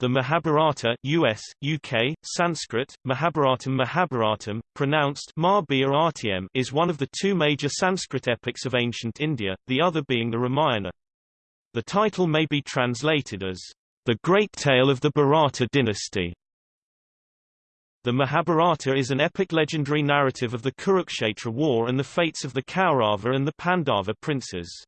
The Mahabharata US, UK, Sanskrit, Mahabharatam Mahabharatam, pronounced is one of the two major Sanskrit epics of ancient India, the other being the Ramayana. The title may be translated as, The Great Tale of the Bharata Dynasty. The Mahabharata is an epic legendary narrative of the Kurukshetra war and the fates of the Kaurava and the Pandava princes.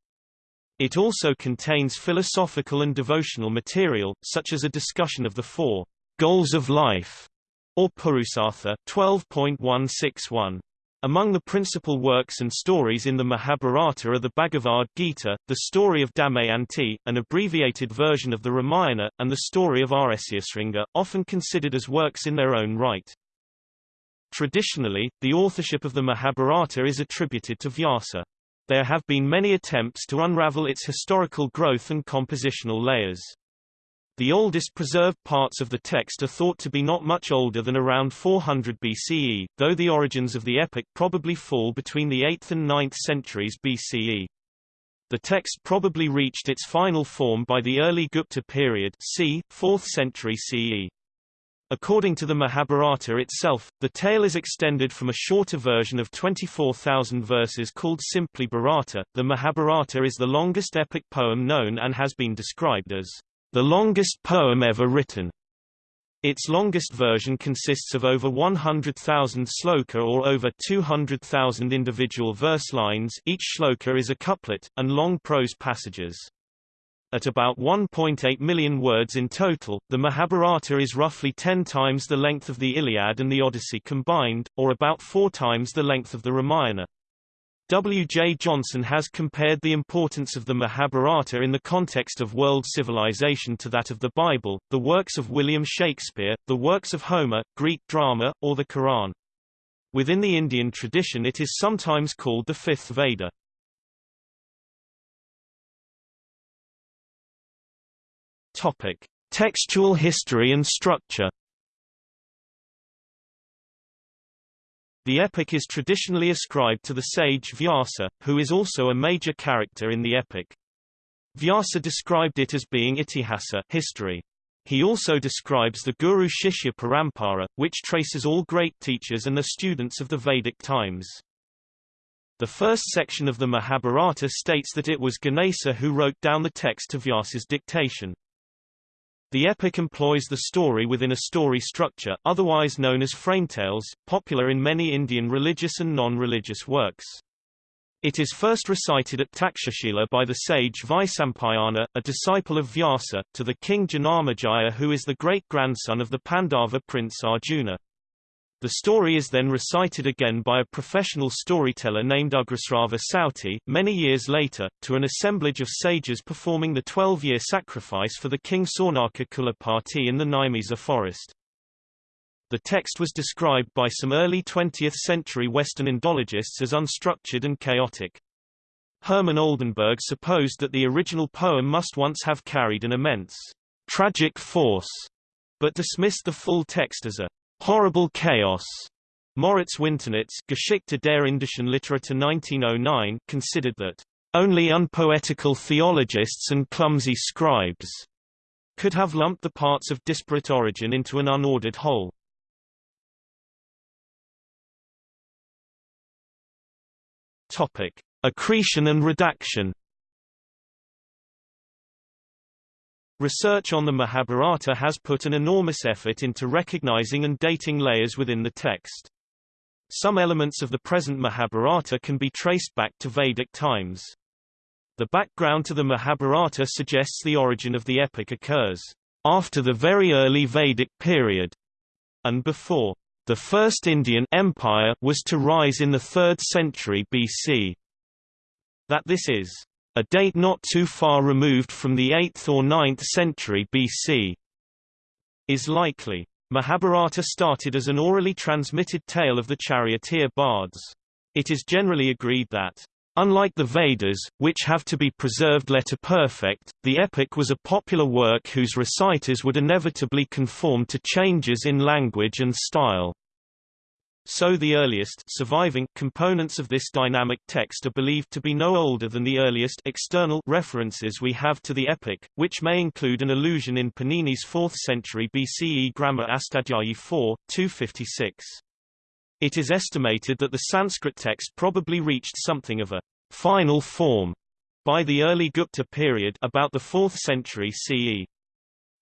It also contains philosophical and devotional material, such as a discussion of the four goals of life, or Purusartha 12.161. Among the principal works and stories in the Mahabharata are the Bhagavad Gita, the story of Damayanti, an abbreviated version of the Ramayana, and the story of Arasyasringa, often considered as works in their own right. Traditionally, the authorship of the Mahabharata is attributed to Vyasa. There have been many attempts to unravel its historical growth and compositional layers. The oldest preserved parts of the text are thought to be not much older than around 400 BCE, though the origins of the epic probably fall between the 8th and 9th centuries BCE. The text probably reached its final form by the early Gupta period c. 4th century CE. According to the Mahabharata itself, the tale is extended from a shorter version of 24,000 verses called simply Bharata. The Mahabharata is the longest epic poem known and has been described as the longest poem ever written. Its longest version consists of over 100,000 sloka or over 200,000 individual verse lines each sloka is a couplet, and long prose passages. At about 1.8 million words in total, the Mahabharata is roughly 10 times the length of the Iliad and the Odyssey combined, or about four times the length of the Ramayana. W. J. Johnson has compared the importance of the Mahabharata in the context of world civilization to that of the Bible, the works of William Shakespeare, the works of Homer, Greek drama, or the Quran. Within the Indian tradition it is sometimes called the fifth Veda. Topic: Textual history and structure. The epic is traditionally ascribed to the sage Vyasa, who is also a major character in the epic. Vyasa described it as being itihasa history. He also describes the Guru Shishya Parampara, which traces all great teachers and the students of the Vedic times. The first section of the Mahabharata states that it was Ganesa who wrote down the text to Vyasa's dictation. The epic employs the story within a story structure, otherwise known as frametales, popular in many Indian religious and non-religious works. It is first recited at Takshashila by the sage Vaisampayana, a disciple of Vyasa, to the king Janamejaya who is the great-grandson of the Pandava prince Arjuna. The story is then recited again by a professional storyteller named Ugrasrava Sauti, many years later, to an assemblage of sages performing the 12-year sacrifice for the king Saunaka Kulapati in the Naimisa forest. The text was described by some early 20th-century Western Indologists as unstructured and chaotic. Hermann Oldenberg supposed that the original poem must once have carried an immense tragic force, but dismissed the full text as a Horrible Chaos. Moritz Winternitz Geschichte der indischen Literatur 1909 considered that only unpoetical theologists and clumsy scribes could have lumped the parts of disparate origin into an unordered whole. Topic: Accretion and redaction. Research on the Mahabharata has put an enormous effort into recognizing and dating layers within the text. Some elements of the present Mahabharata can be traced back to Vedic times. The background to the Mahabharata suggests the origin of the epic occurs after the very early Vedic period and before the first Indian empire was to rise in the 3rd century BC. That this is a date not too far removed from the 8th or 9th century BC, is likely. Mahabharata started as an orally transmitted tale of the charioteer bards. It is generally agreed that, unlike the Vedas, which have to be preserved letter perfect, the epic was a popular work whose reciters would inevitably conform to changes in language and style. So the earliest surviving components of this dynamic text are believed to be no older than the earliest external references we have to the epic, which may include an allusion in Panini's 4th century BCE grammar Astadhyayi 4, 256. It is estimated that the Sanskrit text probably reached something of a final form by the early Gupta period about the 4th century CE.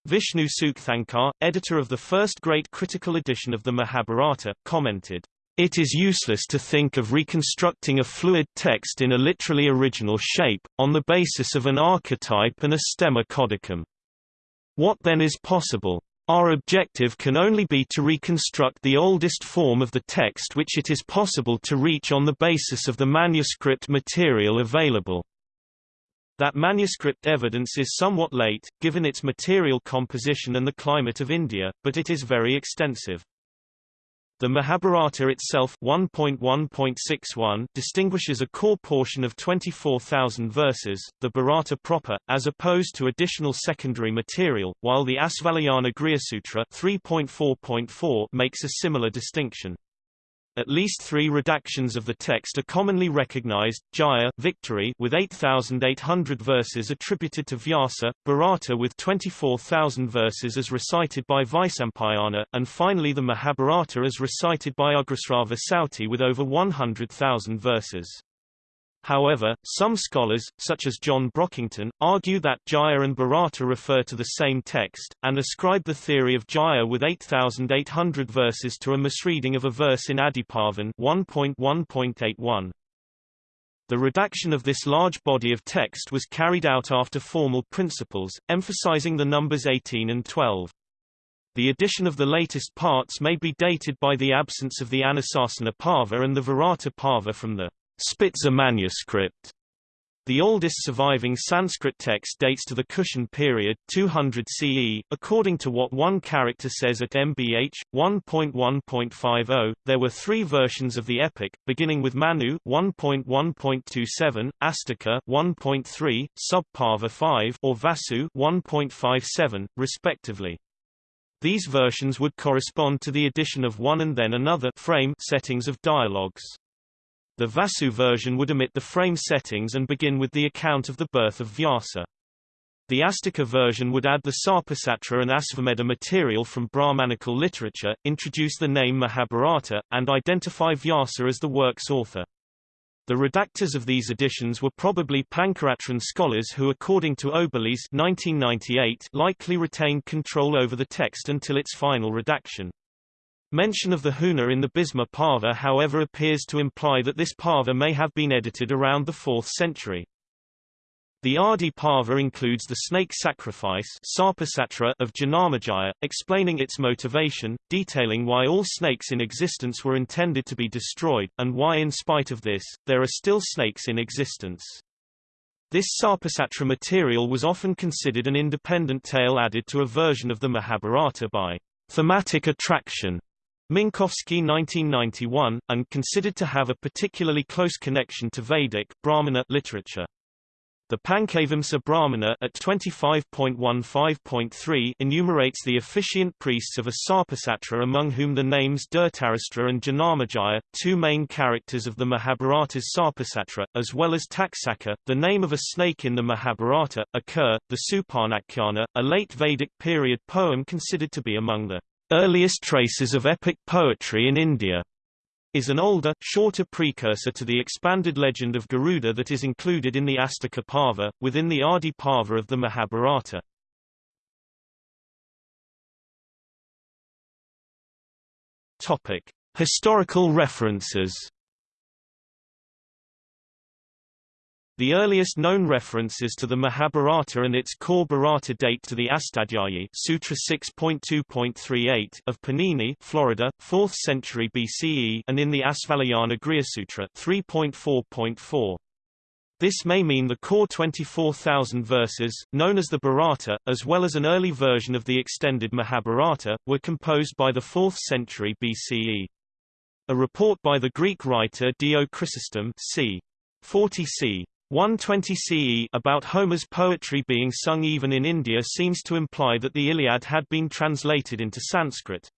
Vishnu Sukthankar, editor of the first great critical edition of the Mahabharata, commented, It is useless to think of reconstructing a fluid text in a literally original shape, on the basis of an archetype and a stemma codicum. What then is possible? Our objective can only be to reconstruct the oldest form of the text which it is possible to reach on the basis of the manuscript material available. That manuscript evidence is somewhat late, given its material composition and the climate of India, but it is very extensive. The Mahabharata itself 1.1.61 distinguishes a core portion of 24,000 verses, the Bharata proper, as opposed to additional secondary material, while the Asvalayana Grihasutra 3.4.4 makes a similar distinction. At least three redactions of the text are commonly recognized, Jaya victory with 8,800 verses attributed to Vyasa, Bharata with 24,000 verses as recited by Vaisampayana, and finally the Mahabharata as recited by Ugrasrava Sauti with over 100,000 verses. However, some scholars, such as John Brockington, argue that Jaya and Bharata refer to the same text, and ascribe the theory of Jaya with 8,800 verses to a misreading of a verse in Adiparvan 1.1.81. The redaction of this large body of text was carried out after formal principles, emphasizing the numbers 18 and 12. The addition of the latest parts may be dated by the absence of the Anusasana Parva and the Virata Parva from the Spitzer manuscript. The oldest surviving Sanskrit text dates to the Kushan period 200 CE. According to what one character says at MBH 1.1.50, there were three versions of the epic, beginning with Manu 1.1.27, Astika 1.3, Subparva 5, or Vasu 1.57, respectively. These versions would correspond to the addition of one and then another frame settings of dialogues. The Vasu version would omit the frame settings and begin with the account of the birth of Vyasa. The Astika version would add the Sarpasatra and Asvamedha material from Brahmanical literature, introduce the name Mahabharata, and identify Vyasa as the work's author. The redactors of these editions were probably Pancaratran scholars who according to Oberlies 1998 likely retained control over the text until its final redaction. Mention of the Huna in the Bhisma Parva however appears to imply that this Parva may have been edited around the 4th century. The Adi Parva includes the snake sacrifice of Janamejaya, explaining its motivation, detailing why all snakes in existence were intended to be destroyed, and why in spite of this, there are still snakes in existence. This Sarpasatra material was often considered an independent tale added to a version of the Mahabharata by thematic attraction Minkowski 1991, and considered to have a particularly close connection to Vedic Brahmana literature. The Pancavamsa Brahmana at 25.15.3 enumerates the officiant priests of a Sarpasatra among whom the names Dhritarashtra and Janamejaya, two main characters of the Mahabharata's Sarpasatra, as well as Taksaka, the name of a snake in the Mahabharata, occur. The Suparnakhyana, a late Vedic period poem considered to be among the earliest traces of epic poetry in India, is an older, shorter precursor to the expanded legend of Garuda that is included in the Astika Parva, within the Adi Parva of the Mahabharata. Topic. Historical references The earliest known references to the Mahabharata and its core Bharata date to the Astadhyayi Sutra 6.2.38 of Panini, Florida, 4th century BCE, and in the Asvalayana Grihasutra 3.4.4. This may mean the core 24,000 verses, known as the Bharata, as well as an early version of the extended Mahabharata, were composed by the 4th century BCE. A report by the Greek writer Dio Chrysostom c. 40 c. 120 CE about Homer's poetry being sung even in India seems to imply that the Iliad had been translated into Sanskrit.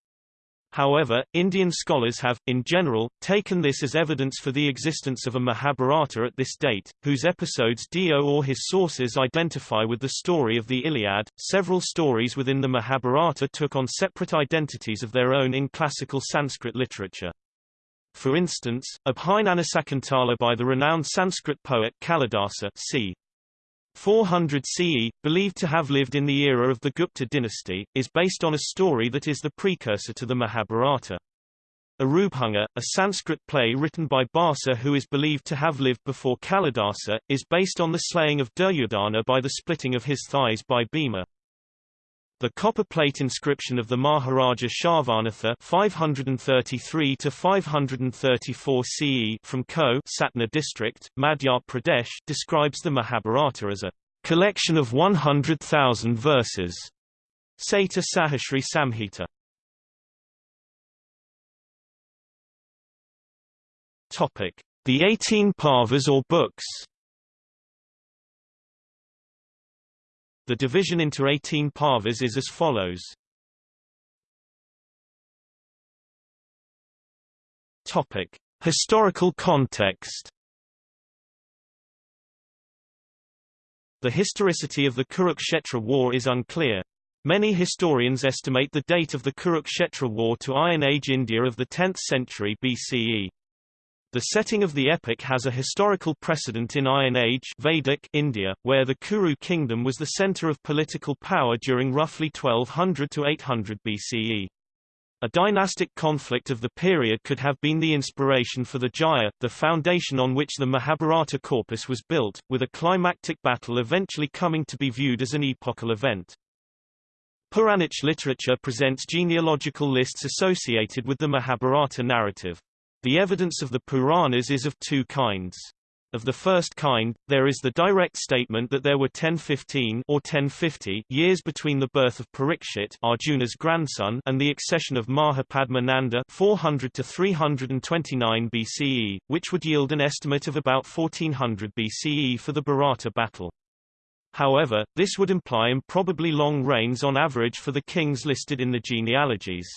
However, Indian scholars have, in general, taken this as evidence for the existence of a Mahabharata at this date, whose episodes Dio or his sources identify with the story of the Iliad. Several stories within the Mahabharata took on separate identities of their own in classical Sanskrit literature. For instance, Abhinanasakuntala by the renowned Sanskrit poet Kalidasa c. 400 CE, believed to have lived in the era of the Gupta dynasty, is based on a story that is the precursor to the Mahabharata. Urubhanga, a Sanskrit play written by Bhasa who is believed to have lived before Kalidasa, is based on the slaying of Duryodhana by the splitting of his thighs by Bhima. The copper plate inscription of the Maharaja Sharvanatha 533 to 534 CE from Khoh Satna district, Madhya Pradesh describes the Mahabharata as a collection of 100,000 verses. Sata Sahasri Samhita. Topic: The 18 Parvas or books. The division into 18 parvas is as follows. Topic: Historical context. The historicity of the Kurukshetra War is unclear. Many historians estimate the date of the Kurukshetra War to Iron Age India of the 10th century BCE. The setting of the epic has a historical precedent in Iron Age Vedic India, where the Kuru kingdom was the center of political power during roughly 1200 to 800 BCE. A dynastic conflict of the period could have been the inspiration for the Jaya, the foundation on which the Mahabharata corpus was built, with a climactic battle eventually coming to be viewed as an epochal event. Puranic literature presents genealogical lists associated with the Mahabharata narrative. The evidence of the Puranas is of two kinds. Of the first kind, there is the direct statement that there were 1015 or 1050 years between the birth of Parikshit, Arjuna's grandson, and the accession of Mahapadma Nanda 400 to 329 BCE, which would yield an estimate of about 1400 BCE for the Bharata battle. However, this would imply improbably long reigns on average for the kings listed in the genealogies.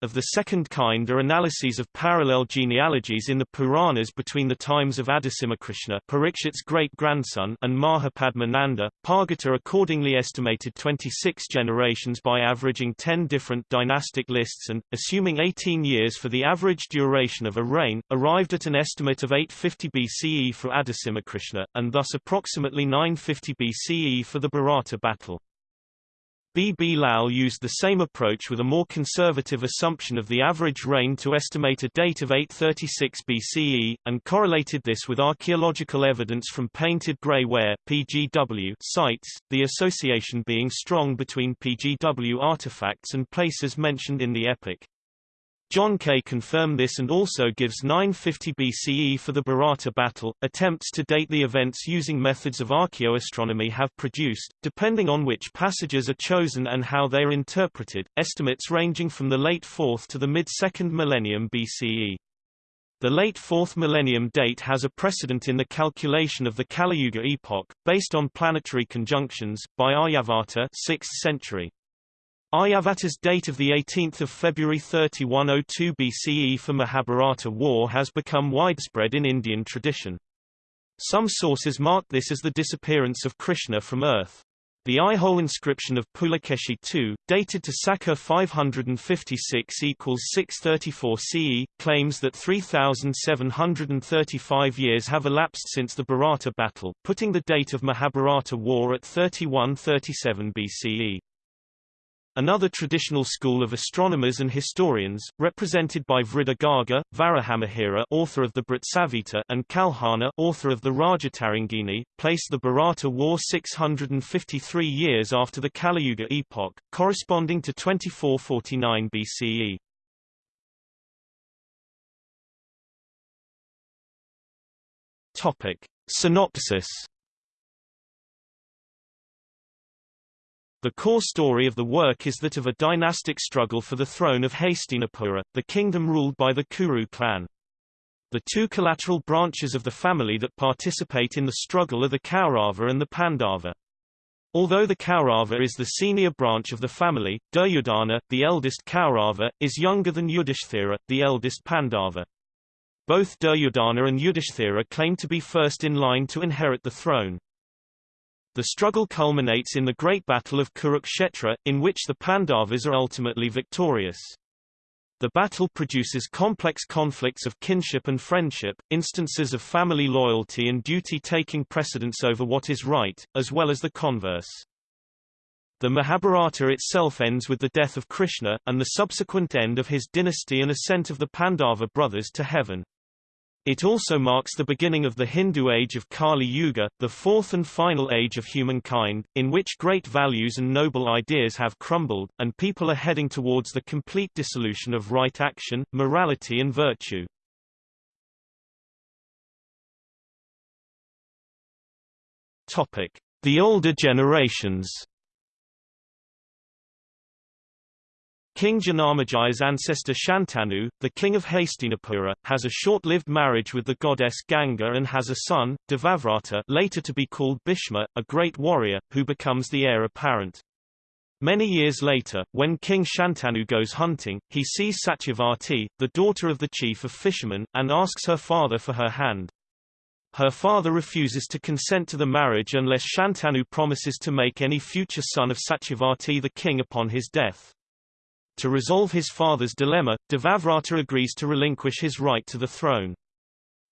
Of the second kind are analyses of parallel genealogies in the Puranas between the times of Adhisimakrishna Parikshit's great-grandson and Mahapadmananda. Pargiter accordingly estimated 26 generations by averaging 10 different dynastic lists and, assuming 18 years for the average duration of a reign, arrived at an estimate of 850 BCE for Adhisimakrishna, and thus approximately 950 BCE for the Bharata battle. B. B. Lal used the same approach with a more conservative assumption of the average reign to estimate a date of 836 BCE, and correlated this with archaeological evidence from painted grey ware PGW sites, the association being strong between PGW artifacts and places mentioned in the epic. John Keay confirmed this and also gives 950 BCE for the Bharata battle. Attempts to date the events using methods of archaeoastronomy have produced, depending on which passages are chosen and how they are interpreted, estimates ranging from the late 4th to the mid-2nd millennium BCE. The late 4th millennium date has a precedent in the calculation of the Kali-yuga epoch, based on planetary conjunctions, by Aryabhata 6th century. Aryabhata's date of 18 February 3102 BCE for Mahabharata war has become widespread in Indian tradition. Some sources mark this as the disappearance of Krishna from earth. The Aihole inscription of Pulakeshi II, dated to Saka 556 equals 634 CE, claims that 3,735 years have elapsed since the Bharata battle, putting the date of Mahabharata war at 3137 BCE. Another traditional school of astronomers and historians, represented by Vriddha Garga, Varahamihira author of the Bhatsavita and Kalhana author of the Rajatarangini, placed the Bharata War 653 years after the Kaliyuga epoch, corresponding to 2449 BCE. Topic. Synopsis The core story of the work is that of a dynastic struggle for the throne of Hastinapura, the kingdom ruled by the Kuru clan. The two collateral branches of the family that participate in the struggle are the Kaurava and the Pandava. Although the Kaurava is the senior branch of the family, Duryodhana, the eldest Kaurava, is younger than Yudhishthira, the eldest Pandava. Both Duryodhana and Yudhishthira claim to be first in line to inherit the throne. The struggle culminates in the great battle of Kurukshetra, in which the Pandavas are ultimately victorious. The battle produces complex conflicts of kinship and friendship, instances of family loyalty and duty taking precedence over what is right, as well as the converse. The Mahabharata itself ends with the death of Krishna, and the subsequent end of his dynasty and ascent of the Pandava brothers to heaven. It also marks the beginning of the Hindu age of Kali Yuga, the fourth and final age of humankind, in which great values and noble ideas have crumbled, and people are heading towards the complete dissolution of right action, morality and virtue. Topic: The older generations. King Janamejaya's ancestor Shantanu, the king of Hastinapura, has a short-lived marriage with the goddess Ganga and has a son, Devavrata later to be called Bhishma, a great warrior, who becomes the heir apparent. Many years later, when King Shantanu goes hunting, he sees Satyavati, the daughter of the chief of fishermen, and asks her father for her hand. Her father refuses to consent to the marriage unless Shantanu promises to make any future son of Satyavati the king upon his death. To resolve his father's dilemma, Devavrata agrees to relinquish his right to the throne.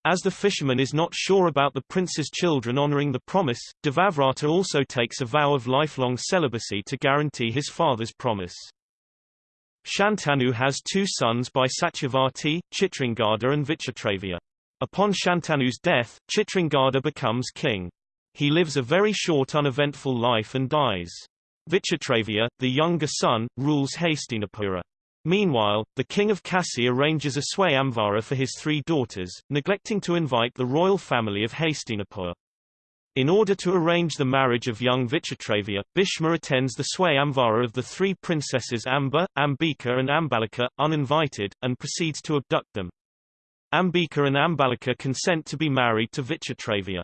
As the fisherman is not sure about the prince's children honoring the promise, Devavrata also takes a vow of lifelong celibacy to guarantee his father's promise. Shantanu has two sons by Satyavati, Chitrangada and Vichitravirya. Upon Shantanu's death, Chitrangada becomes king. He lives a very short uneventful life and dies. Vichitravirya, the younger son, rules Hastinapura. Meanwhile, the king of Kasi arranges a Swayamvara for his three daughters, neglecting to invite the royal family of Hastinapur. In order to arrange the marriage of young Vichitravirya, Bhishma attends the Swayamvara of the three princesses Amba, Ambika and Ambalika, uninvited, and proceeds to abduct them. Ambika and Ambalika consent to be married to Vichitravirya.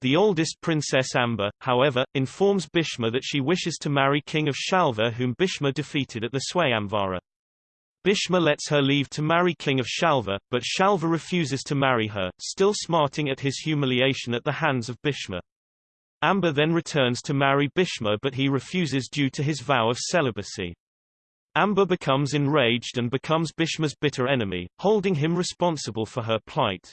The oldest princess Amba, however, informs Bhishma that she wishes to marry King of Shalva whom Bhishma defeated at the Swayamvara. Bhishma lets her leave to marry King of Shalva, but Shalva refuses to marry her, still smarting at his humiliation at the hands of Bhishma. Amba then returns to marry Bhishma but he refuses due to his vow of celibacy. Amba becomes enraged and becomes Bhishma's bitter enemy, holding him responsible for her plight.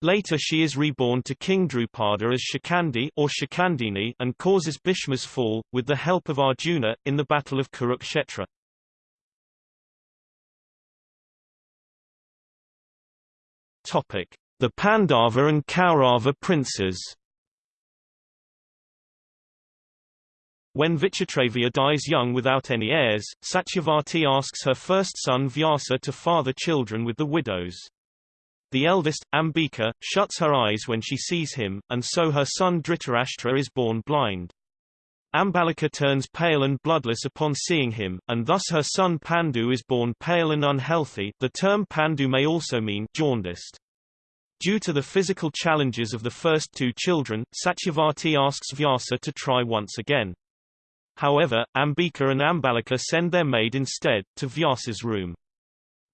Later she is reborn to King Drupada as Shikhandi or Shikhandini and causes Bhishma's fall, with the help of Arjuna, in the Battle of Kurukshetra. The Pandava and Kaurava princes. When Vichitravirya dies young without any heirs, Satyavati asks her first son Vyasa to father children with the widows. The eldest, Ambika, shuts her eyes when she sees him, and so her son Dhritarashtra is born blind. Ambalika turns pale and bloodless upon seeing him, and thus her son Pandu is born pale and unhealthy the term Pandu may also mean jaundiced. Due to the physical challenges of the first two children, Satyavati asks Vyasa to try once again. However, Ambika and Ambalika send their maid instead, to Vyasa's room.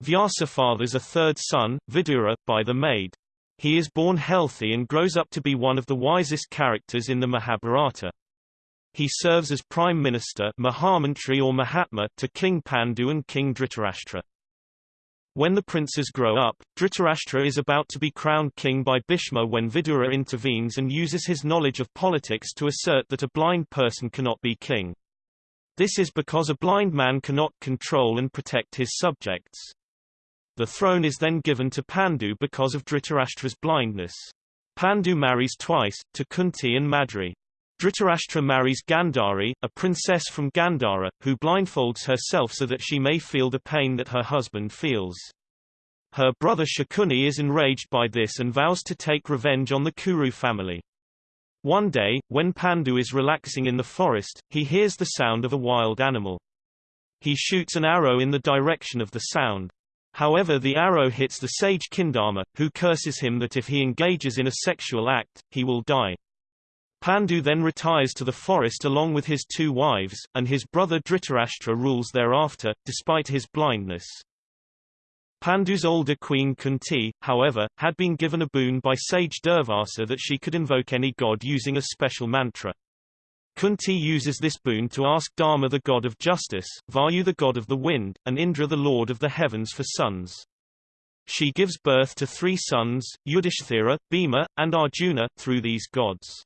Vyasa fathers a third son, Vidura, by the maid. He is born healthy and grows up to be one of the wisest characters in the Mahabharata. He serves as prime minister Mahamantri or Mahatma to King Pandu and King Dhritarashtra. When the princes grow up, Dhritarashtra is about to be crowned king by Bhishma when Vidura intervenes and uses his knowledge of politics to assert that a blind person cannot be king. This is because a blind man cannot control and protect his subjects. The throne is then given to Pandu because of Dhritarashtra's blindness. Pandu marries twice, to Kunti and Madri. Dhritarashtra marries Gandhari, a princess from Gandhara, who blindfolds herself so that she may feel the pain that her husband feels. Her brother Shakuni is enraged by this and vows to take revenge on the Kuru family. One day, when Pandu is relaxing in the forest, he hears the sound of a wild animal. He shoots an arrow in the direction of the sound. However the arrow hits the sage Kindama, who curses him that if he engages in a sexual act, he will die. Pandu then retires to the forest along with his two wives, and his brother Dhritarashtra rules thereafter, despite his blindness. Pandu's older queen Kunti, however, had been given a boon by sage Durvasa that she could invoke any god using a special mantra. Kunti uses this boon to ask Dharma the god of justice, Vayu the god of the wind, and Indra the lord of the heavens for sons. She gives birth to three sons, Yudhishthira, Bhima, and Arjuna, through these gods.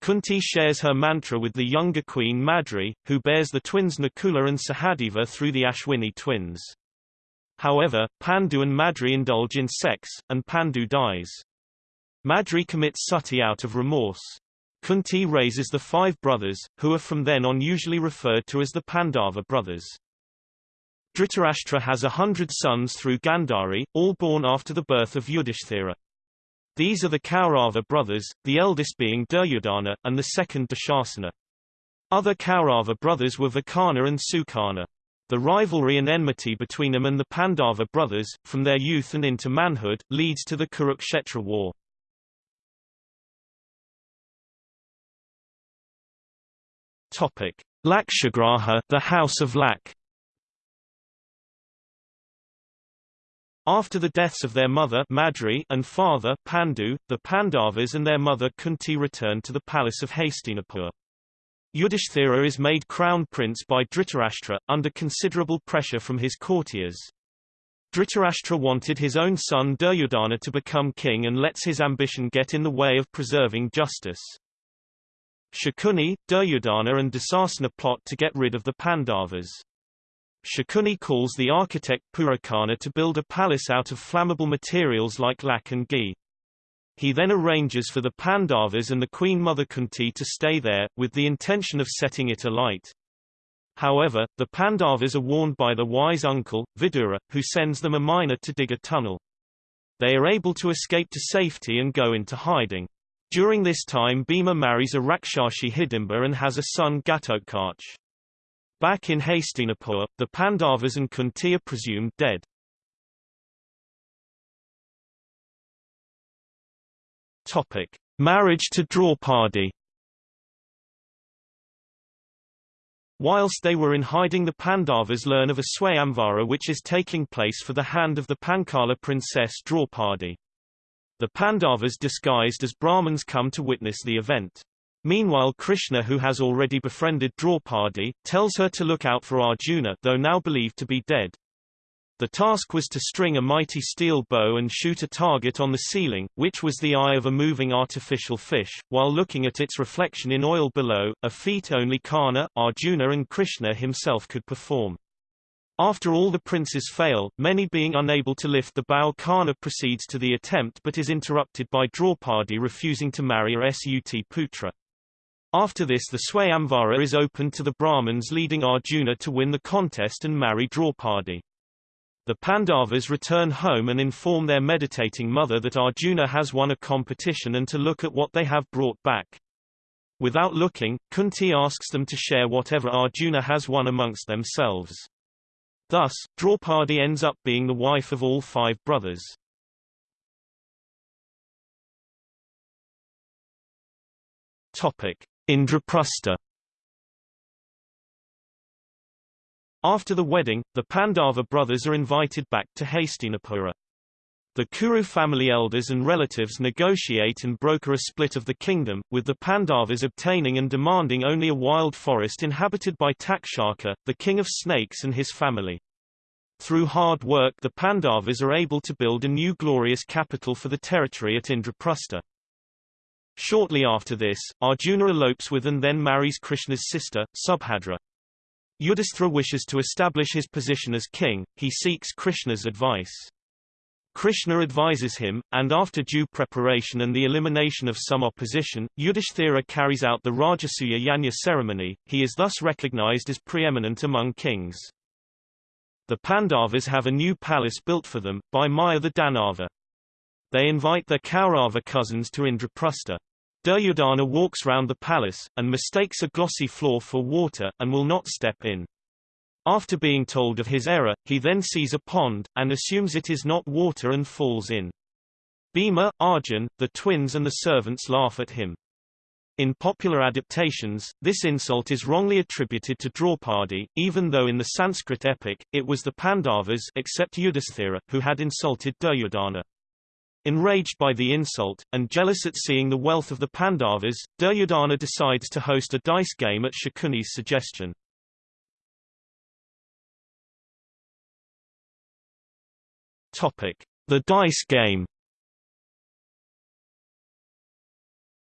Kunti shares her mantra with the younger queen Madri, who bears the twins Nakula and Sahadeva through the Ashwini twins. However, Pandu and Madri indulge in sex, and Pandu dies. Madri commits sati out of remorse. Kunti raises the five brothers, who are from then on usually referred to as the Pandava brothers. Dhritarashtra has a hundred sons through Gandhari, all born after the birth of Yudhishthira. These are the Kaurava brothers, the eldest being Duryodhana, and the second Dushasana. Other Kaurava brothers were Vikarna and Sukarna. The rivalry and enmity between them and the Pandava brothers, from their youth and into manhood, leads to the Kurukshetra war. Topic: Lakshagraha, the House of Lac. After the deaths of their mother Madri and father Pandu, the Pandavas and their mother Kunti returned to the palace of Hastinapur. Yudhishthira is made crown prince by Dhritarashtra, under considerable pressure from his courtiers. Dhritarashtra wanted his own son Duryodhana to become king and lets his ambition get in the way of preserving justice. Shakuni, Duryodhana and Dusasana plot to get rid of the Pandavas. Shakuni calls the architect Purakarna to build a palace out of flammable materials like lac and ghee. He then arranges for the Pandavas and the Queen Mother Kunti to stay there, with the intention of setting it alight. However, the Pandavas are warned by the wise uncle, Vidura, who sends them a miner to dig a tunnel. They are able to escape to safety and go into hiding. During this time Bhima marries a Rakshashi Hidimba and has a son Ghatotkacha. Back in Hastinapur, the Pandavas and Kunti are presumed dead. Topic: Marriage to Draupadi. Whilst they were in hiding the Pandavas learn of a Swayamvara which is taking place for the hand of the Panchala princess Draupadi. The Pandavas disguised as Brahmins come to witness the event. Meanwhile Krishna who has already befriended Draupadi, tells her to look out for Arjuna though now believed to be dead. The task was to string a mighty steel bow and shoot a target on the ceiling, which was the eye of a moving artificial fish, while looking at its reflection in oil below, a feat only Karna, Arjuna and Krishna himself could perform. After all the princes fail, many being unable to lift the bow Karna proceeds to the attempt but is interrupted by Draupadi refusing to marry a Sut Putra. After this the Swayamvara is opened to the Brahmins leading Arjuna to win the contest and marry Draupadi. The Pandavas return home and inform their meditating mother that Arjuna has won a competition and to look at what they have brought back. Without looking, Kunti asks them to share whatever Arjuna has won amongst themselves. Thus, Draupadi ends up being the wife of all five brothers. Topic. Indraprastha After the wedding, the Pandava brothers are invited back to Hastinapura. The Kuru family elders and relatives negotiate and broker a split of the kingdom, with the Pandavas obtaining and demanding only a wild forest inhabited by Takshaka, the king of snakes and his family. Through hard work the Pandavas are able to build a new glorious capital for the territory at Indraprastha. Shortly after this, Arjuna elopes with and then marries Krishna's sister, Subhadra. Yudhishthira wishes to establish his position as king, he seeks Krishna's advice. Krishna advises him, and after due preparation and the elimination of some opposition, Yudhishthira carries out the Rajasuya Yajna ceremony, he is thus recognized as preeminent among kings. The Pandavas have a new palace built for them, by Maya the Danava. They invite their Kaurava cousins to Indraprastha. Duryodhana walks round the palace, and mistakes a glossy floor for water, and will not step in. After being told of his error, he then sees a pond, and assumes it is not water and falls in. Bhima, Arjun, the twins and the servants laugh at him. In popular adaptations, this insult is wrongly attributed to Draupadi, even though in the Sanskrit epic, it was the Pandavas except Yudhisthira, who had insulted Duryodhana. Enraged by the insult, and jealous at seeing the wealth of the Pandavas, Duryodhana decides to host a dice game at Shakuni's suggestion. The dice game.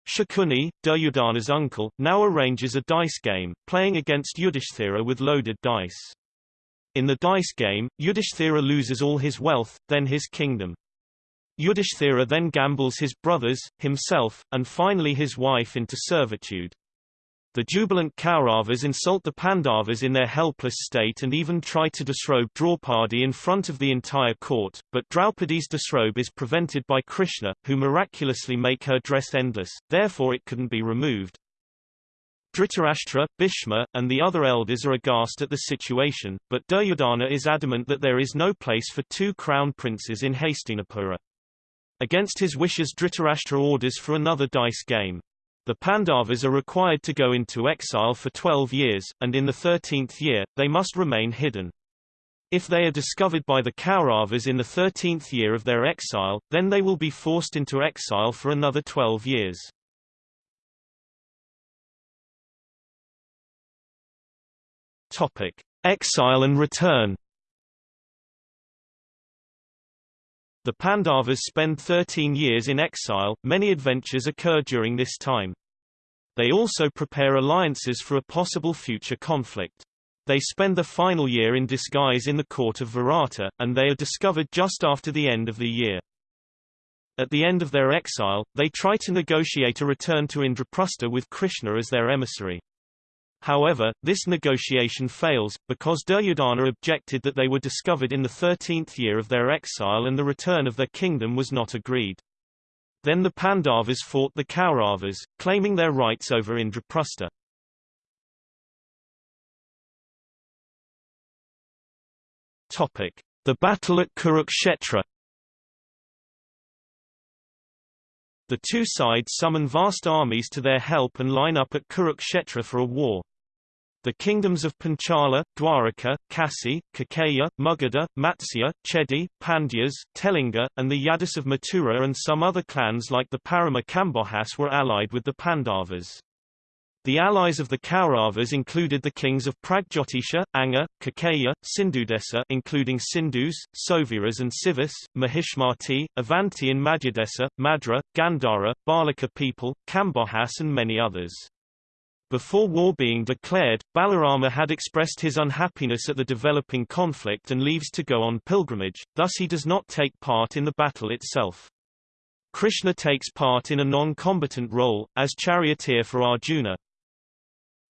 Shakuni, Duryodhana's uncle, now arranges a dice game, playing against Yudhishthira with loaded dice. In the dice game, Yudhishthira loses all his wealth, then his kingdom. Yudhishthira then gambles his brothers, himself, and finally his wife into servitude. The jubilant Kauravas insult the Pandavas in their helpless state and even try to disrobe Draupadi in front of the entire court, but Draupadi's disrobe is prevented by Krishna, who miraculously make her dress endless, therefore it couldn't be removed. Dhritarashtra, Bhishma, and the other elders are aghast at the situation, but Duryodhana is adamant that there is no place for two crown princes in Hastinapura. Against his wishes Dhritarashtra orders for another dice game. The Pandavas are required to go into exile for 12 years, and in the 13th year, they must remain hidden. If they are discovered by the Kauravas in the 13th year of their exile, then they will be forced into exile for another 12 years. Topic: Exile and return. The Pandavas spend 13 years in exile, many adventures occur during this time. They also prepare alliances for a possible future conflict. They spend the final year in disguise in the court of Virata, and they are discovered just after the end of the year. At the end of their exile, they try to negotiate a return to Indraprastha with Krishna as their emissary. However, this negotiation fails, because Duryodhana objected that they were discovered in the thirteenth year of their exile and the return of their kingdom was not agreed. Then the Pandavas fought the Kauravas, claiming their rights over Indraprastha. The battle at Kurukshetra. The two sides summon vast armies to their help and line up at Kurukshetra for a war. The kingdoms of Panchala, Dwaraka, Kasi, Kakeya, Magadha, Matsya, Chedi, Pandyas, Telinga, and the Yadus of Mathura and some other clans like the Parama Kambojas were allied with the Pandavas. The allies of the Kauravas included the kings of Pragjyotisha, Anga, Kakeya, Sindhudesa including Sindhus, Soviras and Sivas, Mahishmati, Avanti and Madhyadesa, Madra, Gandhara, Balika people, Kambojas and many others. Before war being declared, Balarama had expressed his unhappiness at the developing conflict and leaves to go on pilgrimage, thus he does not take part in the battle itself. Krishna takes part in a non-combatant role, as charioteer for Arjuna,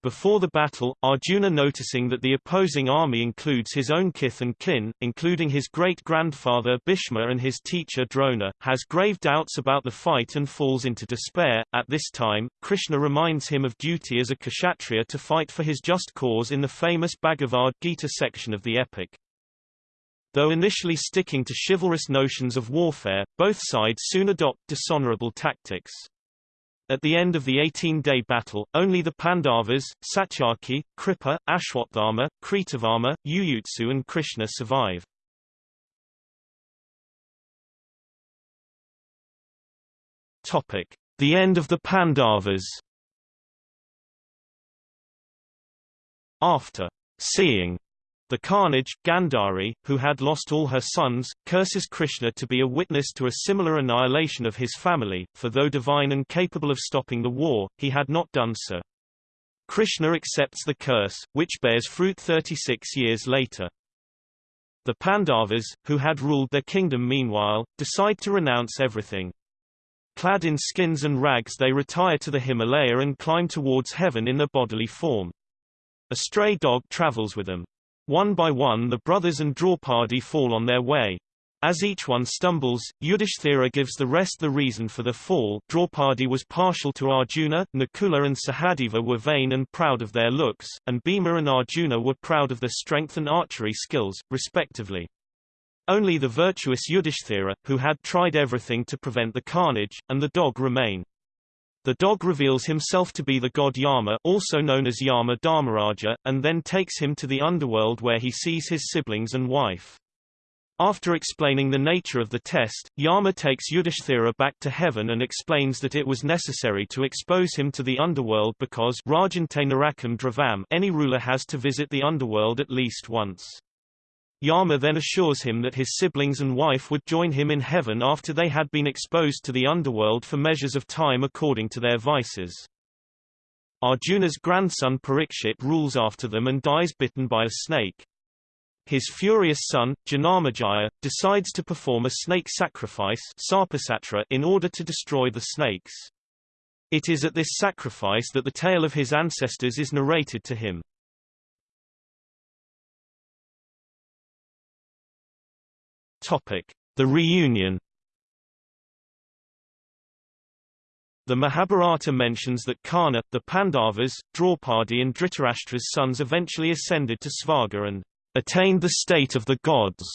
before the battle, Arjuna noticing that the opposing army includes his own kith and kin, including his great-grandfather Bhishma and his teacher Drona, has grave doubts about the fight and falls into despair. At this time, Krishna reminds him of duty as a kshatriya to fight for his just cause in the famous Bhagavad Gita section of the epic. Though initially sticking to chivalrous notions of warfare, both sides soon adopt dishonorable tactics. At the end of the 18-day battle, only the Pandavas, Satyaki, Kripa, Ashwatthama, Kritavarma, Yuyutsu and Krishna survive. Topic: The end of the Pandavas. After seeing the carnage, Gandhari, who had lost all her sons, curses Krishna to be a witness to a similar annihilation of his family, for though divine and capable of stopping the war, he had not done so. Krishna accepts the curse, which bears fruit 36 years later. The Pandavas, who had ruled their kingdom meanwhile, decide to renounce everything. Clad in skins and rags they retire to the Himalaya and climb towards heaven in their bodily form. A stray dog travels with them. One by one the brothers and Draupadi fall on their way. As each one stumbles, Yudhishthira gives the rest the reason for the fall Draupadi was partial to Arjuna, Nakula and Sahadeva were vain and proud of their looks, and Bhima and Arjuna were proud of their strength and archery skills, respectively. Only the virtuous Yudhishthira, who had tried everything to prevent the carnage, and the dog remain. The dog reveals himself to be the god Yama also known as Yama Dharmaraja, and then takes him to the underworld where he sees his siblings and wife. After explaining the nature of the test, Yama takes Yudhishthira back to heaven and explains that it was necessary to expose him to the underworld because Dravam any ruler has to visit the underworld at least once. Yama then assures him that his siblings and wife would join him in heaven after they had been exposed to the underworld for measures of time according to their vices. Arjuna's grandson Parikshit rules after them and dies bitten by a snake. His furious son, Janamejaya, decides to perform a snake sacrifice in order to destroy the snakes. It is at this sacrifice that the tale of his ancestors is narrated to him. Topic: The reunion. The Mahabharata mentions that Karna, the Pandavas, Draupadi and Dhritarashtra's sons eventually ascended to Svarga and attained the state of the gods,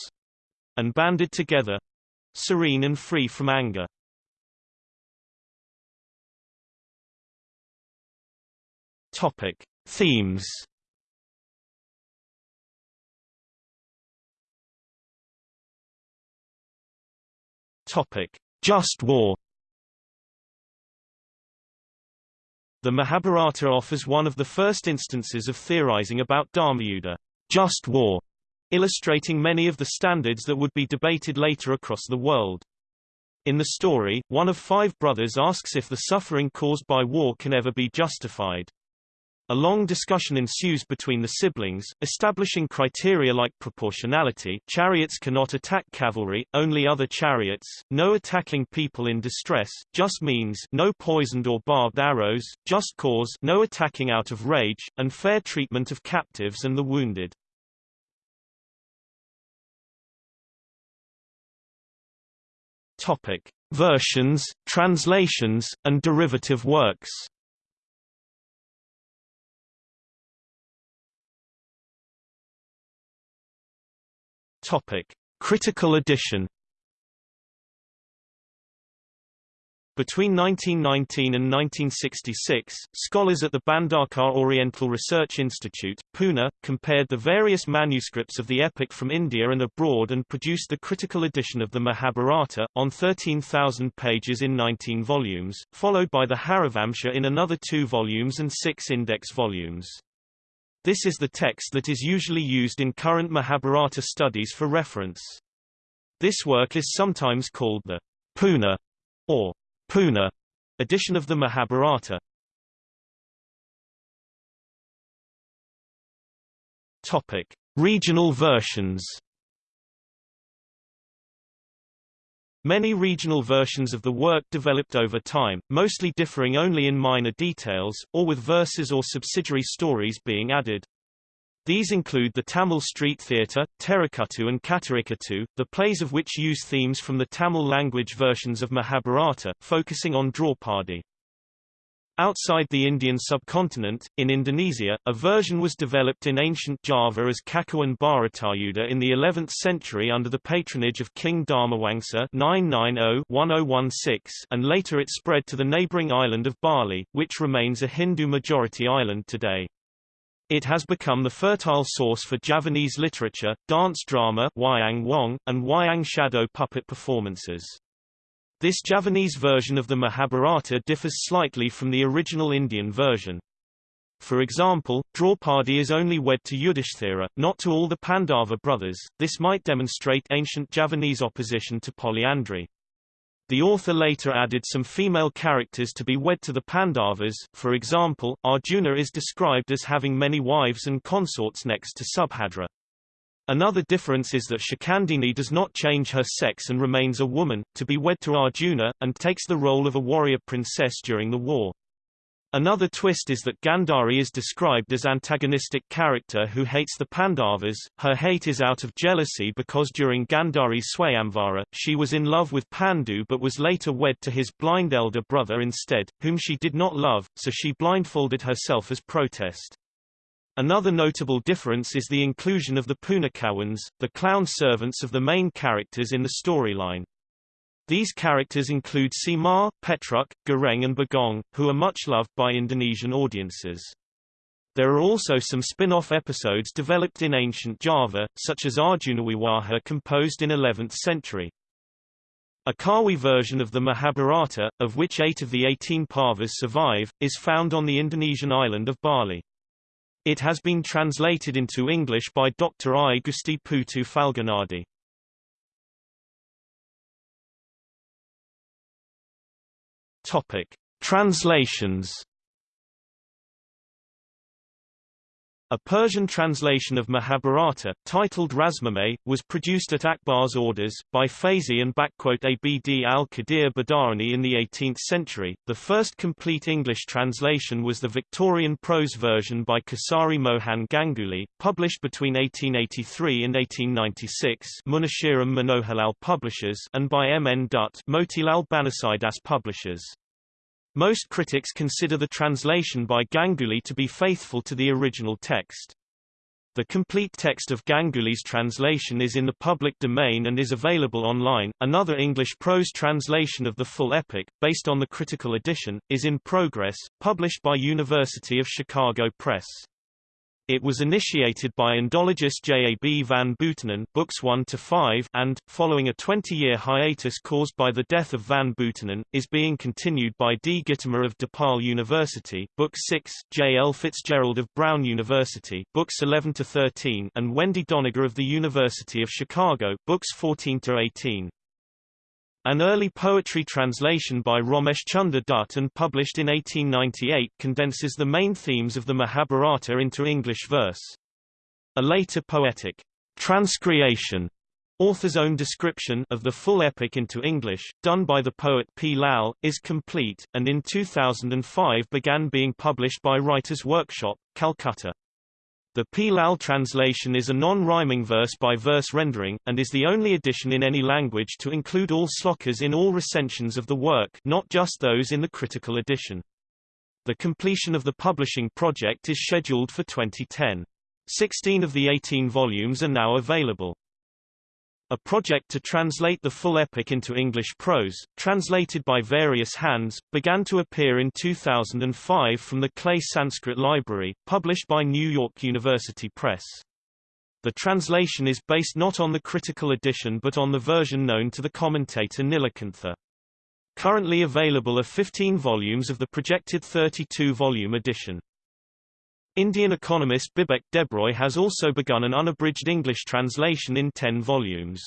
and banded together, serene and free from anger. Topic: Themes Topic: Just war. The Mahabharata offers one of the first instances of theorizing about Dharmayuddha, just war, illustrating many of the standards that would be debated later across the world. In the story, one of five brothers asks if the suffering caused by war can ever be justified. A long discussion ensues between the siblings, establishing criteria like proportionality chariots cannot attack cavalry, only other chariots, no attacking people in distress, just means no poisoned or barbed arrows, just cause no attacking out of rage, and fair treatment of captives and the wounded. Topic. Versions, translations, and derivative works Topic: Critical edition. Between 1919 and 1966, scholars at the Bhandarkar Oriental Research Institute, Pune, compared the various manuscripts of the epic from India and abroad and produced the critical edition of the Mahabharata, on 13,000 pages in 19 volumes, followed by the Harivamsa in another two volumes and six index volumes. This is the text that is usually used in current Mahabharata studies for reference. This work is sometimes called the Puna or Poona edition of the Mahabharata. Topic: Regional versions. Many regional versions of the work developed over time, mostly differing only in minor details, or with verses or subsidiary stories being added. These include the Tamil Street Theatre, Terukuttu and Katarikattu, the plays of which use themes from the Tamil language versions of Mahabharata, focusing on Draupadi. Outside the Indian subcontinent, in Indonesia, a version was developed in ancient Java as Kakawin Bharatayuddha in the 11th century under the patronage of King Dharmawangsa 990-1016 and later it spread to the neighboring island of Bali, which remains a Hindu-majority island today. It has become the fertile source for Javanese literature, dance drama wayang wong, and wayang shadow puppet performances. This Javanese version of the Mahabharata differs slightly from the original Indian version. For example, Draupadi is only wed to Yudhishthira, not to all the Pandava brothers. This might demonstrate ancient Javanese opposition to polyandry. The author later added some female characters to be wed to the Pandavas, for example, Arjuna is described as having many wives and consorts next to Subhadra. Another difference is that Shikhandini does not change her sex and remains a woman, to be wed to Arjuna, and takes the role of a warrior princess during the war. Another twist is that Gandhari is described as antagonistic character who hates the Pandavas. Her hate is out of jealousy because during Gandhari's Swayamvara, she was in love with Pandu but was later wed to his blind elder brother instead, whom she did not love, so she blindfolded herself as protest. Another notable difference is the inclusion of the Punakawans, the clown servants of the main characters in the storyline. These characters include Semar, Petruk, Gareng and Bagong, who are much loved by Indonesian audiences. There are also some spin-off episodes developed in ancient Java, such as Arjunawiwaha composed in 11th century. A Kawi version of the Mahabharata, of which eight of the 18 Parvas survive, is found on the Indonesian island of Bali. It has been translated into English by Dr. I. Gusti Putu Phalgunadi. Topic: Translations A Persian translation of Mahabharata, titled Razmnameh, was produced at Akbar's orders, by Faizi and Abd al-Qadir Badayuni in the 18th century. The first complete English translation was the Victorian prose version by Kisari Mohan Ganguly, published between 1883 and 1896 Munshiram Manoharlal Publishers and by M. N. Dutt Motilal Banarsidass Publishers. Most critics consider the translation by Ganguly to be faithful to the original text. The complete text of Ganguly's translation is in the public domain and is available online. Another English prose translation of the full epic, based on the critical edition, is in progress, published by University of Chicago Press. It was initiated by Indologist J. A. B. van Buitenen books 1 to 5 and, following a 20-year hiatus caused by the death of van Buitenen, is being continued by D. Gitomer of DePaul University book 6, J. L. Fitzgerald of Brown University books 11 to 13 and Wendy Doniger of the University of Chicago books 14 to 18. An early poetry translation by Romesh Chunder Dutt and published in 1898 condenses the main themes of the Mahabharata into English verse. A later poetic transcreation author's own description of the full epic into English, done by the poet P. Lal, is complete, and in 2005 began being published by Writers Workshop, Calcutta. The P-Lal translation is a non-rhyming verse-by-verse rendering, and is the only edition in any language to include all slokas in all recensions of the work not just those in the critical edition. The completion of the publishing project is scheduled for 2010. Sixteen of the 18 volumes are now available. A project to translate the full epic into English prose, translated by various hands, began to appear in 2005 from the Clay Sanskrit Library, published by New York University Press. The translation is based not on the critical edition but on the version known to the commentator Nilakantha. Currently available are 15 volumes of the projected 32-volume edition. Indian economist Bibek Debroy has also begun an unabridged English translation in 10 volumes.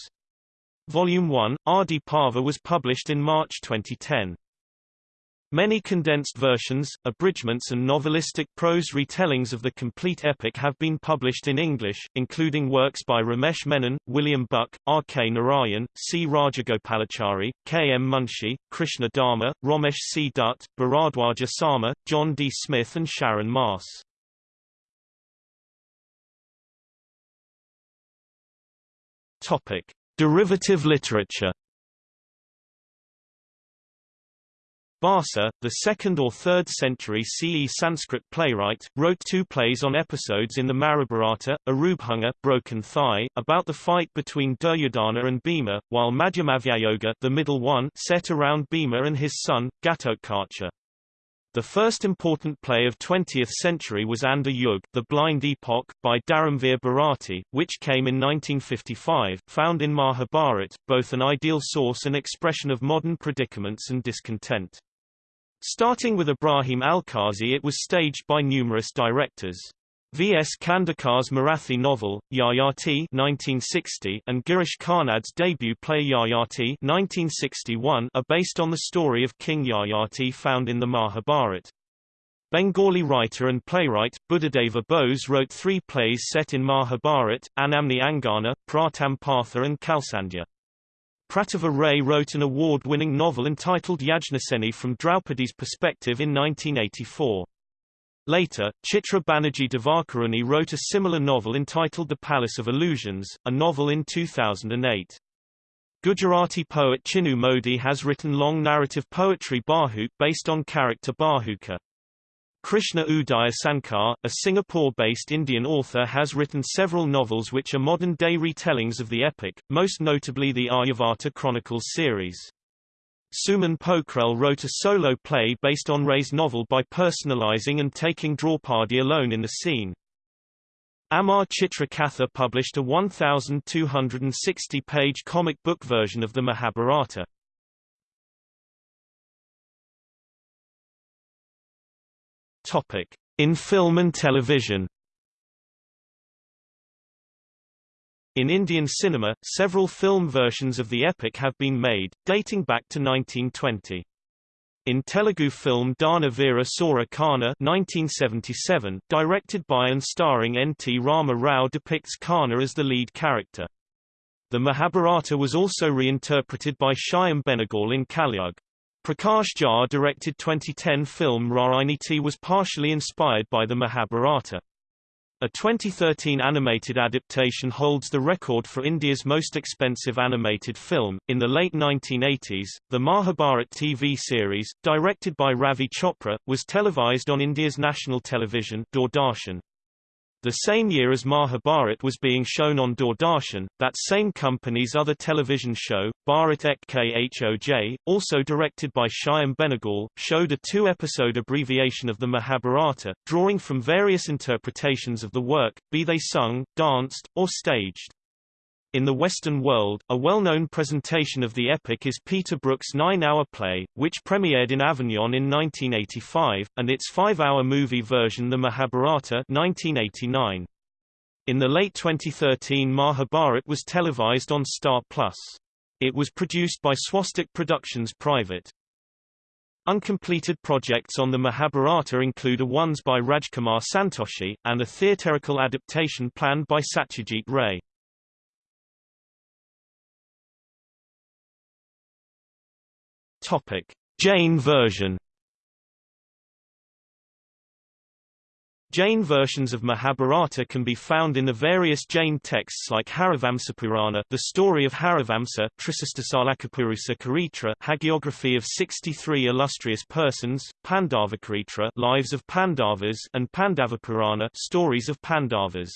Volume 1, Adi Parva was published in March 2010. Many condensed versions, abridgments and novelistic prose retellings of the complete epic have been published in English, including works by Ramesh Menon, William Buck, R. K. Narayan, C. Rajagopalachari, K. M. Munshi, Krishna Dharma, Ramesh C. Dutt, Bharadwaja Sama, John D. Smith and Sharon Maas. Topic: Derivative literature. Bhasa, the 2nd or 3rd century CE Sanskrit playwright, wrote two plays on episodes in the Mahabharata, Urubhanga Broken Thigh, about the fight between Duryodhana and Bhima, while Madhyamavyayoga the middle one set around Bhima and his son, Ghatotkacha. The first important play of 20th century was Andha Yug, The Blind Epoch, by Dharamveer Bharati, which came in 1955, found in Mahabharat, both an ideal source and expression of modern predicaments and discontent. Starting with Ibrahim Alkazi it was staged by numerous directors. V. S. Khandekar's Marathi novel, Yayati 1960 and Girish Karnad's debut play Yayati 1961 are based on the story of King Yayati found in the Mahabharata. Bengali writer and playwright, Buddhadeva Bose wrote three plays set in Mahabharata, Anamni Angana, Pratham Partha and Kalsandhya. Pratibha Ray wrote an award-winning novel entitled Yajnaseni from Draupadi's perspective in 1984. Later, Chitra Banerjee Divakaruni wrote a similar novel entitled The Palace of Illusions, a novel in 2008. Gujarati poet Chinu Modi has written long narrative poetry Bahuk based on character Bahuka. Krishna Udaya Sankar, a Singapore-based Indian author has written several novels which are modern-day retellings of the epic, most notably the Aryavarta Chronicles series. Suman Pokhrel wrote a solo play based on Ray's novel by personalizing and taking Draupadi alone in the scene. Amar Chitrakatha published a 1,260-page comic book version of the Mahabharata. In film and television. In Indian cinema, several film versions of the epic have been made, dating back to 1920. In Telugu film Dana Veera Sora Karna 1977, directed by and starring N.T. Rama Rao depicts Karna as the lead character. The Mahabharata was also reinterpreted by Shyam Benegal in Kalyug. Prakash Jha directed 2010 film Rajniti was partially inspired by the Mahabharata. A 2013 animated adaptation holds the record for India's most expensive animated film. In the late 1980s, the Mahabharat TV series, directed by Ravi Chopra, was televised on India's national television Doordarshan. The same year as Mahabharat was being shown on Doordarshan, that same company's other television show, Bharat Ek Khoj, also directed by Shyam Benegal, showed a two-episode abbreviation of the Mahabharata, drawing from various interpretations of the work, be they sung, danced, or staged. In the Western world, a well-known presentation of the epic is Peter Brook's nine-hour play, which premiered in Avignon in 1985, and its five-hour movie version The Mahabharata 1989. In the late 2013 Mahabharat was televised on Star Plus. It was produced by Swastik Productions Private. Uncompleted projects on the Mahabharata include a ones by Rajkumar Santoshi, and a theatrical adaptation planned by Satyajit Ray. Topic: Jain version. Jain versions of Mahabharata can be found in the various Jain texts like Harivamsapurana the story of Harivamsa, Trisastastalakapurusa Charitra hagiography of 63 illustrious persons, Pandavakaritra lives of Pandavas and Pandavapurana stories of Pandavas.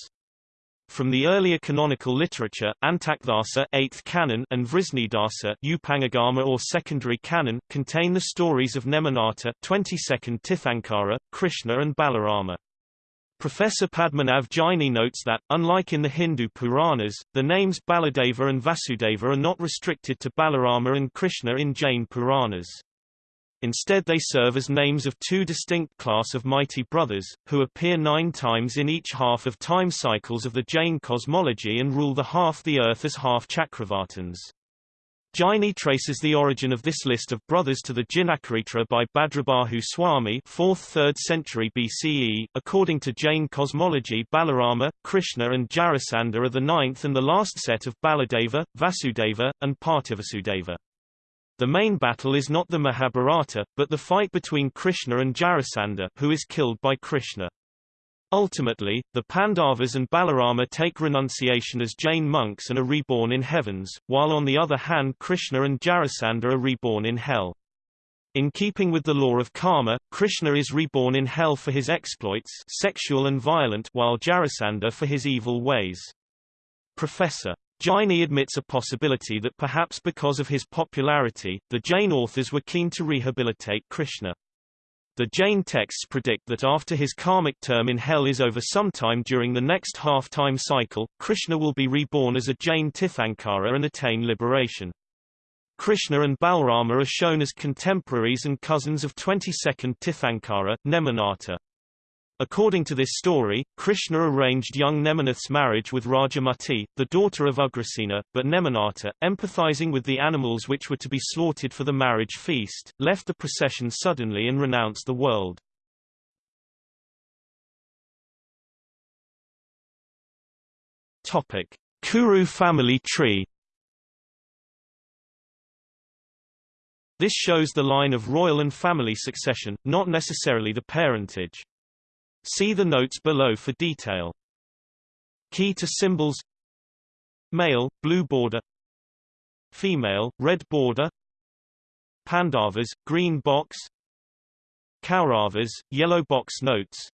From the earlier canonical literature, Antakdasa 8th canon and Vrishnidasa Upangagama or secondary canon, contain the stories of Neminatha 22nd Tirthankara, Krishna and Balarama. Professor Padmanabh Jaini notes that, unlike in the Hindu Puranas, the names Baladeva and Vasudeva are not restricted to Balarama and Krishna in Jain Puranas. Instead they serve as names of two distinct class of mighty brothers, who appear nine times in each half of time cycles of the Jain cosmology and rule the half the earth as half Chakravartins. Jaini traces the origin of this list of brothers to the Jinakaritra by Bhadrabahu Swami 4th-3rd century BCE. According to Jain cosmology Balarama, Krishna and Jarasandha are the ninth and the last set of Baladeva, Vasudeva, and Prativasudeva. The main battle is not the Mahabharata, but the fight between Krishna and Jarasandha who is killed by Krishna. Ultimately, the Pandavas and Balarama take renunciation as Jain monks and are reborn in heavens, while on the other hand Krishna and Jarasandha are reborn in hell. In keeping with the law of karma, Krishna is reborn in hell for his exploits sexual and violent while Jarasandha for his evil ways. Professor Jaini admits a possibility that perhaps because of his popularity, the Jain authors were keen to rehabilitate Krishna. The Jain texts predict that after his karmic term in hell is over sometime during the next half-time cycle, Krishna will be reborn as a Jain Tirthankara and attain liberation. Krishna and Balarama are shown as contemporaries and cousins of 22nd Tirthankara, Neminatha. According to this story, Krishna arranged young Neminath's marriage with Rajamati, the daughter of Ugrasena, but Neminatha, empathizing with the animals which were to be slaughtered for the marriage feast, left the procession suddenly and renounced the world. Topic. Kuru family tree This shows the line of royal and family succession, not necessarily the parentage. See the notes below for detail. Key to symbols Male, blue border Female, red border Pandavas, green box Kauravas, yellow box notes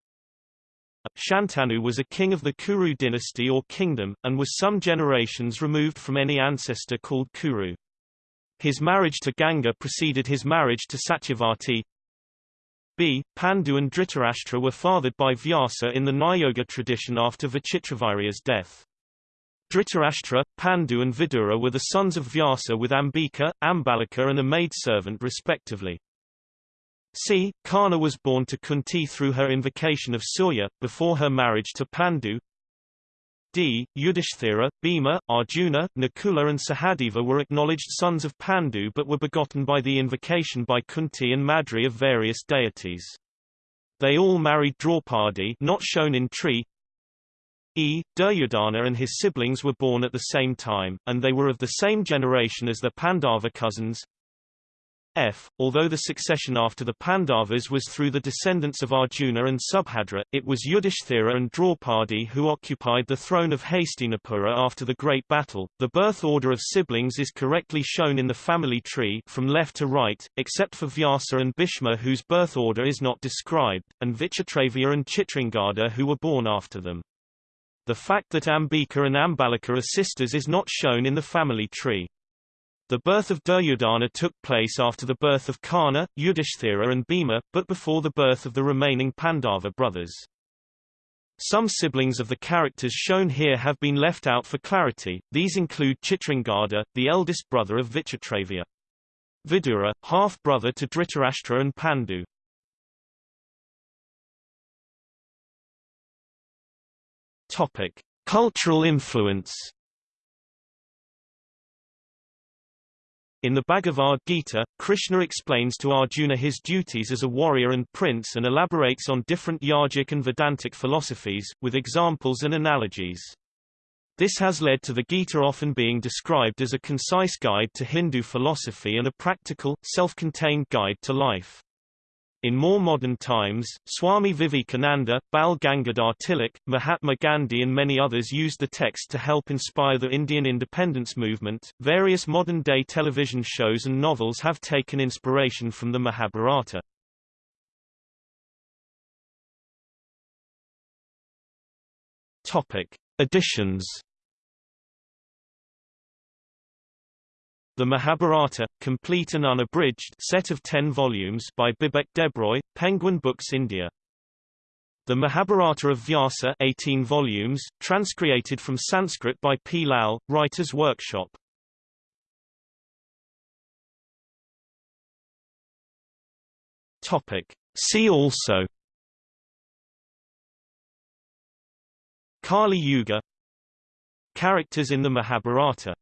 Shantanu was a king of the Kuru dynasty or kingdom, and was some generations removed from any ancestor called Kuru. His marriage to Ganga preceded his marriage to Satyavati. B. Pandu and Dhritarashtra were fathered by Vyasa in the Niyoga tradition after Vichitravirya's death. Dhritarashtra, Pandu and Vidura were the sons of Vyasa with Ambika, Ambalika and a maidservant respectively. C. Karna was born to Kunti through her invocation of Surya, before her marriage to Pandu. D. Yudhishthira, Bhima, Arjuna, Nakula and Sahadeva were acknowledged sons of Pandu but were begotten by the invocation by Kunti and Madri of various deities. They all married Draupadi not shown in tree. E. Duryodhana and his siblings were born at the same time, and they were of the same generation as their Pandava cousins. F. Although the succession after the Pandavas was through the descendants of Arjuna and Subhadra, it was Yudhishthira and Draupadi who occupied the throne of Hastinapura after the Great Battle. The birth order of siblings is correctly shown in the family tree from left to right, except for Vyasa and Bhishma whose birth order is not described, and Vichitravirya and Chitrangada who were born after them. The fact that Ambika and Ambalika are sisters is not shown in the family tree. The birth of Duryodhana took place after the birth of Karna, Yudhishthira and Bhima, but before the birth of the remaining Pandava brothers. Some siblings of the characters shown here have been left out for clarity, these include Chitrangada, the eldest brother of Vichitravirya. Vidura, half-brother to Dhritarashtra and Pandu. Topic. Cultural influence In the Bhagavad Gita, Krishna explains to Arjuna his duties as a warrior and prince and elaborates on different yogic and Vedantic philosophies, with examples and analogies. This has led to the Gita often being described as a concise guide to Hindu philosophy and a practical, self-contained guide to life. In more modern times, Swami Vivekananda, Bal Gangadhar Tilak, Mahatma Gandhi, and many others used the text to help inspire the Indian independence movement. Various modern day television shows and novels have taken inspiration from the Mahabharata. Topic: Editions The Mahabharata, complete and unabridged set of ten volumes by Bibek Debroy, Penguin Books India. The Mahabharata of Vyasa 18 volumes, transcreated from Sanskrit by P. Lal, Writer's Workshop. Topic. See also Kali Yuga Characters in the Mahabharata